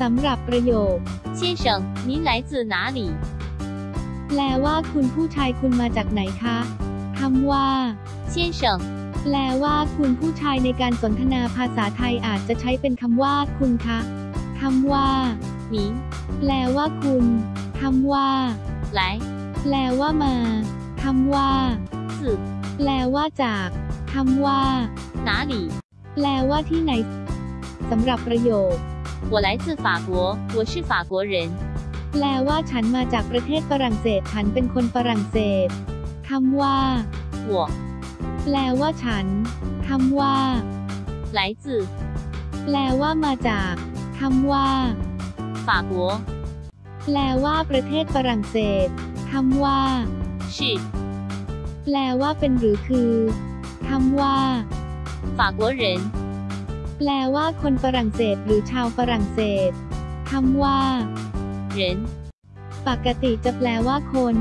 สำหรับประโยค 先生，您来自哪里？ แปลว่าคุณผู้ชายคุณมาจากไหนคะคำว่า 先生， แปลว่าคุณผู้ชายในการสนทนาภาษาไทยอาจจะใช้เป็นคำว่าคุณคะคำว่า 您 แปลว่าคุณคำว่า 来 แปลว่ามาคำว่า 自 แปลว่าจากคำว่า 哪里？ แปลว่าที่ไหนสำหรับประโยค 我来自法国，我是法国人。 แปลว่าฉันมาจากประเทศฝรั่งเศส ฉันเป็นคนฝรั่งเศสคำว่า 我 แปลว่าฉันคำว่า 来自 แปลว่ามาจากคำว่า 法国， แปลว่าประเทศฝรั่งเศสคำว่า 是 แปลว่าเป็นหรือคือคำว่า 法国人。 แปลว่าคนฝรั่งเศสหรือชาวฝรั่งเศสคำว่า人ปกติจะแปลว่าคน